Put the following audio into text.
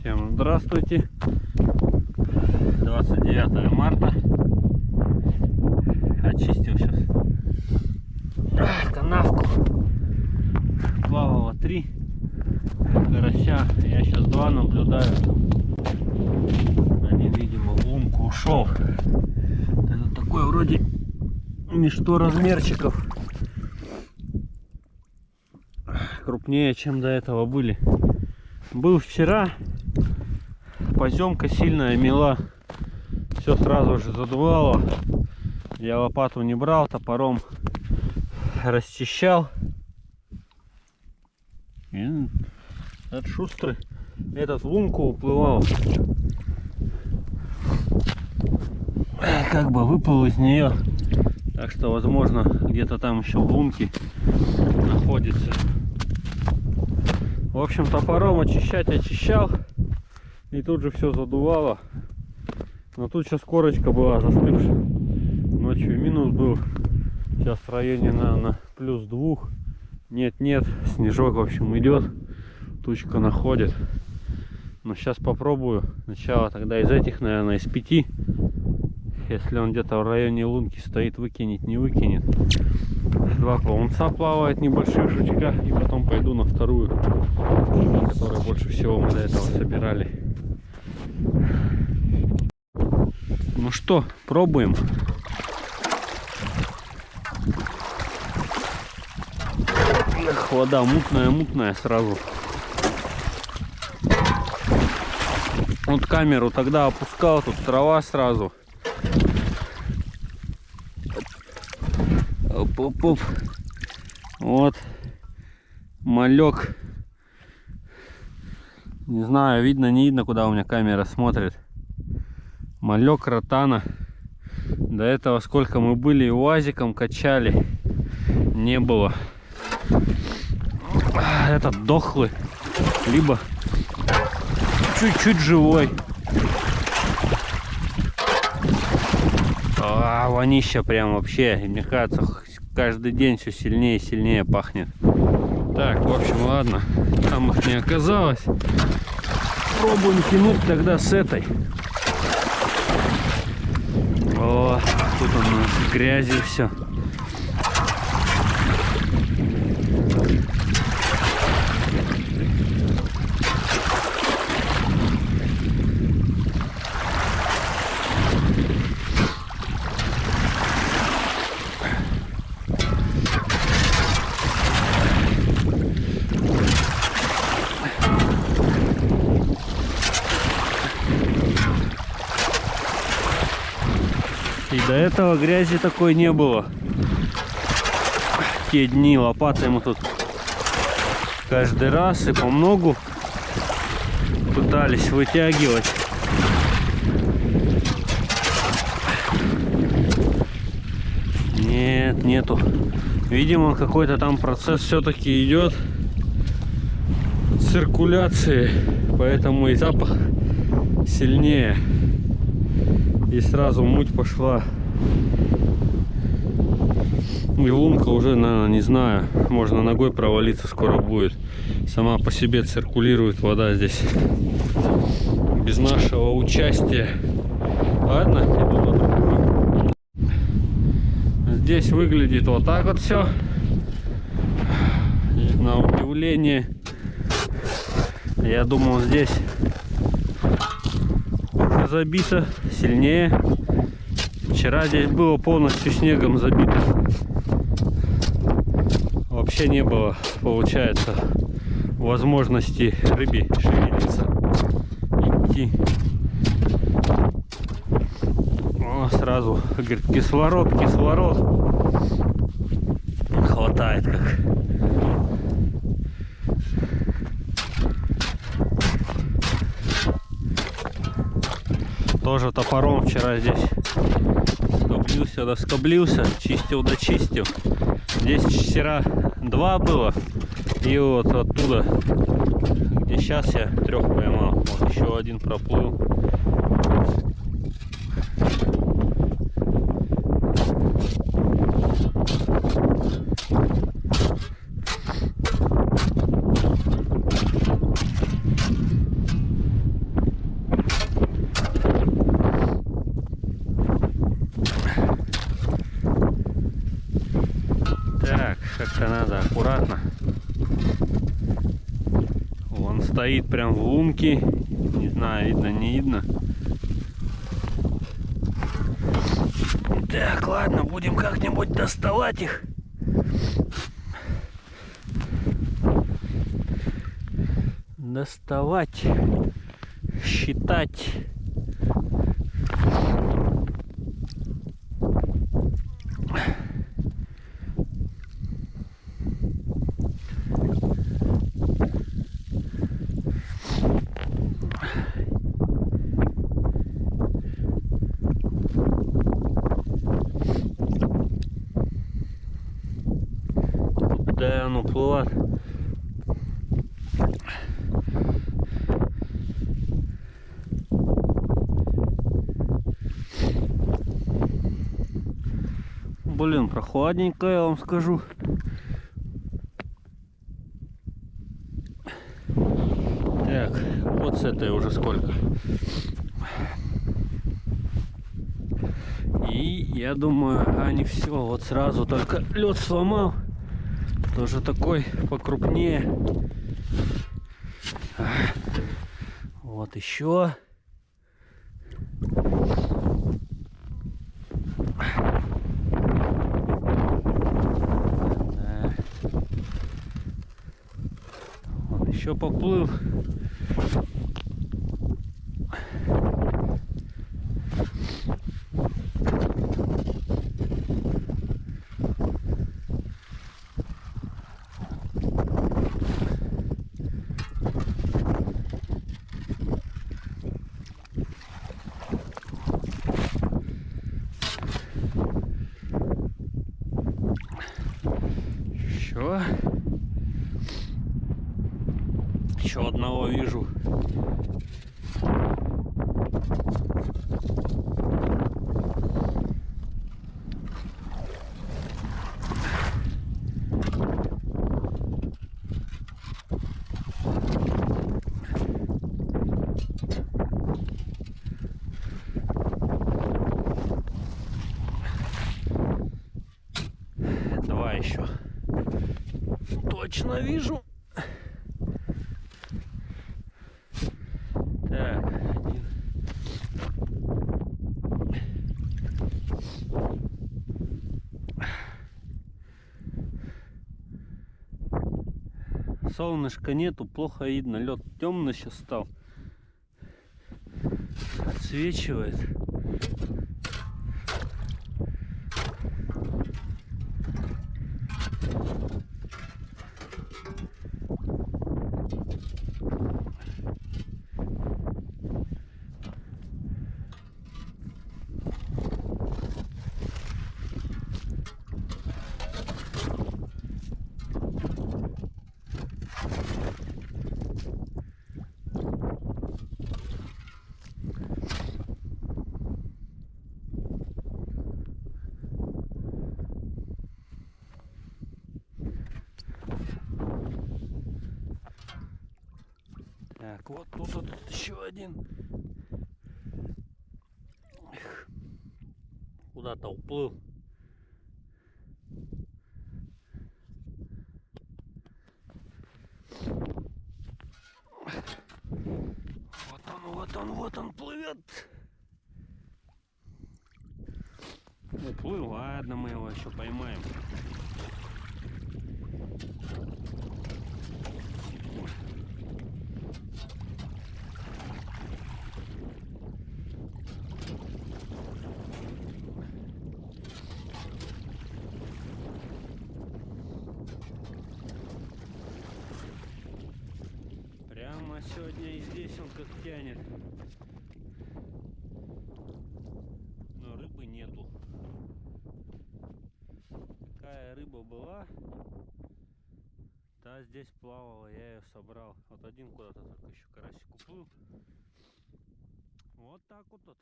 Всем здравствуйте. 29 марта. Очистил сейчас канавку. Плавало три карася. Я сейчас два наблюдаю. Один, видимо, в лунку ушел. Это такой вроде ничто размерчиков. Крупнее, чем до этого были. Был вчера. Поземка сильная мела. Все сразу же задувало. Я лопату не брал, топором расчищал. И этот шустрый этот в лунку уплывал. Как бы выплыл из нее. Так что, возможно, где-то там еще в лунке находится. В общем, топором очищать очищал. И тут же все задувало. Но тут сейчас корочка была застывшая. Ночью минус был. Сейчас в районе, наверное, плюс двух. Нет-нет, снежок, в общем, идет. Тучка находит. Но сейчас попробую. Сначала тогда из этих, наверное, из пяти. Если он где-то в районе лунки стоит, выкинет, не выкинет. Два плавунца плавает, небольших жучка. И потом пойду на вторую, которую больше всего мы до этого собирали. Ну что, пробуем. Эх, вода мутная-мутная сразу. Вот камеру тогда опускал, тут трава сразу. Оп-оп-оп. Вот. Малек. Не знаю, видно, не видно, куда у меня камера смотрит. Малек ротана. До этого сколько мы были уазиком качали, не было. Этот дохлый, либо чуть-чуть живой. А, вонища прям вообще. Мне кажется, каждый день все сильнее и сильнее пахнет. Так, в общем, ладно. Там их не оказалось. Пробуем тянуть тогда с этой. О, тут у нас грязи все. До этого грязи такой не было. Те дни лопатой мы тут каждый раз и по многу пытались вытягивать. Нет, нету. Видимо, какой-то там процесс все-таки идет циркуляции, поэтому и запах сильнее. И сразу муть пошла и лунка уже, наверное, не знаю, можно ногой провалиться скоро будет. Сама по себе циркулирует вода здесь. Без нашего участия. Ладно, иду на другую. Здесь выглядит вот так вот все. На удивление. Я думал здесь забито сильнее. Вчера здесь было полностью снегом забито вообще не было, получается, возможности рыбе шевелиться, идти. О, сразу, говорит, кислород, кислород. Хватает как. Тоже топором вчера здесь скоблился, доскоблился, чистил, дочистил. Здесь вчера два было. И вот оттуда, где сейчас я трех поймал. Вот еще один проплыл. Он стоит прям в лунке. Не знаю, видно, не видно. Так, ладно, будем как-нибудь доставать их. Доставать, считать. Куда оно плывет? Блин, прохладненько, я вам скажу. Так, вот с этой уже сколько. И я думаю, они все, вот сразу только лед сломал. Тоже такой покрупнее. Вот еще. Да. Еще поплыл. Еще. Еще одного вижу. Два еще. Точно вижу. Так, один. Солнышка нету, плохо видно. Лед темный сейчас стал. Отсвечивает. Так, вот тут вот еще один. Куда-то уплыл. Вот он, вот он, вот он плывет. Уплыл, ладно, мы его еще поймаем. Сегодня и здесь он как тянет. Но рыбы нету. Такая рыба была. Та здесь плавала, я ее собрал. Вот один куда-то только еще карасик уплыл. Вот так вот. вот.